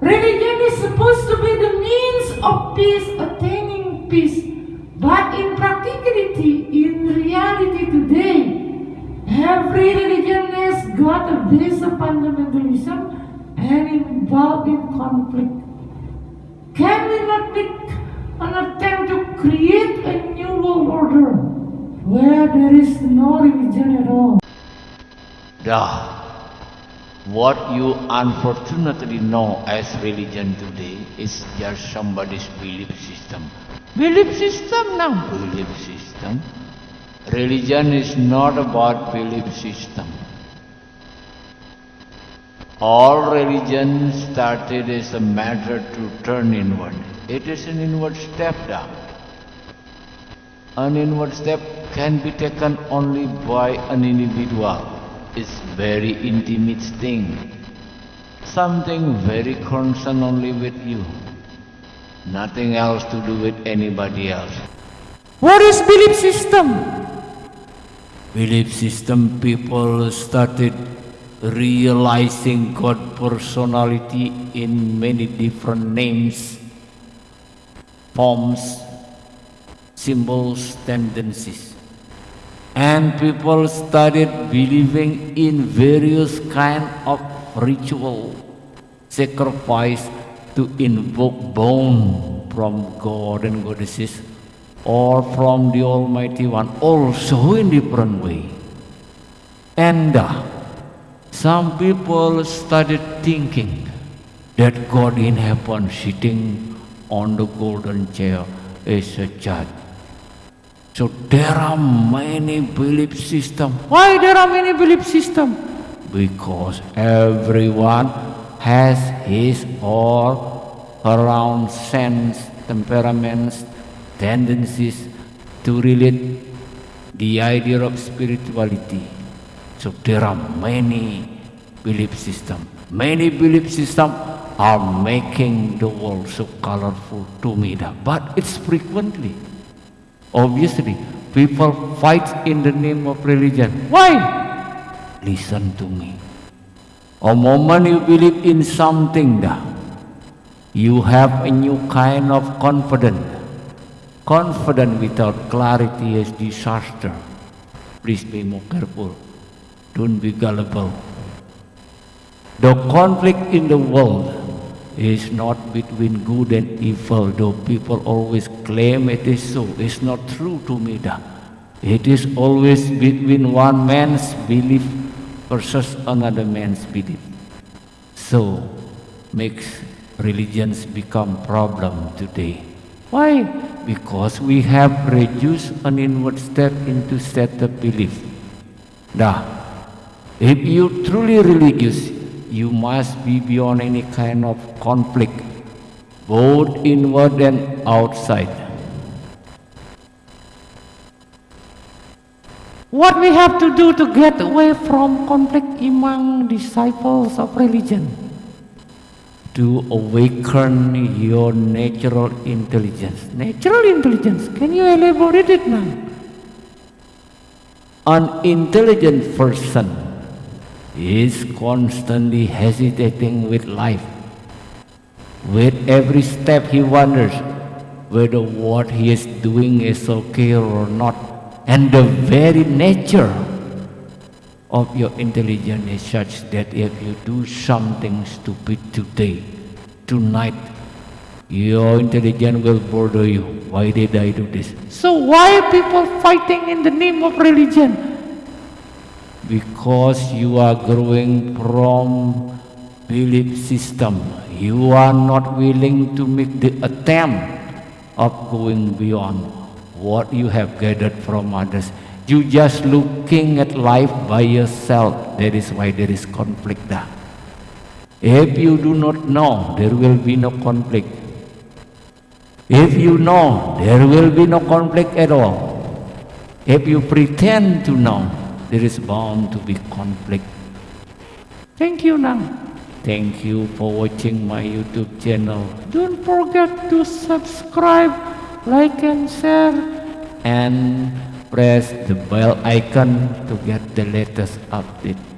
Religion is supposed to be the means of peace, attaining peace. But in practicality, in reality today, every religion has got a base of fundamentalism and involved in conflict. Can we not make an attempt to create a new world order where there is no religion at all? Dah. What you unfortunately know as religion today is just somebody's belief system. Belief system now. Belief system. Religion is not about belief system. All religion started as a matter to turn inward. It is an inward step down. An inward step can be taken only by an individual. It's very intimate thing. Something very concerned only with you. Nothing else to do with anybody else. What is belief system? Belief system people started realizing God personality in many different names, forms, symbols, tendencies. And people started believing in various kind of ritual, sacrifice to invoke bone from God and goddesses or from the Almighty One, also in different way. And uh, some people started thinking that God in heaven sitting on the golden chair is a judge. So there are many belief systems. Why there are many belief system? Because everyone has his or her own sense, temperaments, tendencies to relate the idea of spirituality. So there are many belief systems. Many belief systems are making the world so colorful to me. But it's frequently. Obviously, people fight in the name of religion. Why? Listen to me. A moment you believe in something, you have a new kind of confidence. Confidence without clarity is disaster. Please be more careful. Don't be gullible. The conflict in the world is not between good and evil, though people always claim it is so. It's not true to me. Da. It is always between one man's belief versus another man's belief. So makes religions become problem today. Why? Because we have reduced an inward step into set of belief. Nah, if you truly religious, you must be beyond any kind of conflict, both inward and outside. What we have to do to get away from conflict among disciples of religion? To awaken your natural intelligence. Natural intelligence. Can you elaborate it now? An intelligent person is constantly hesitating with life. With every step he wonders whether what he is doing is okay or not. And the very nature of your intelligence is such that if you do something stupid today, tonight, your intelligence will bother you. Why did I do this? So why are people fighting in the name of religion? Because you are growing from belief system. You are not willing to make the attempt of going beyond what you have gathered from others. You just looking at life by yourself. That is why there is conflict there. If you do not know, there will be no conflict. If you know, there will be no conflict at all. If you pretend to know, there is bound to be conflict. Thank you, Nang. Thank you for watching my YouTube channel Don't forget to subscribe, like and share. and press the bell icon to get the latest update.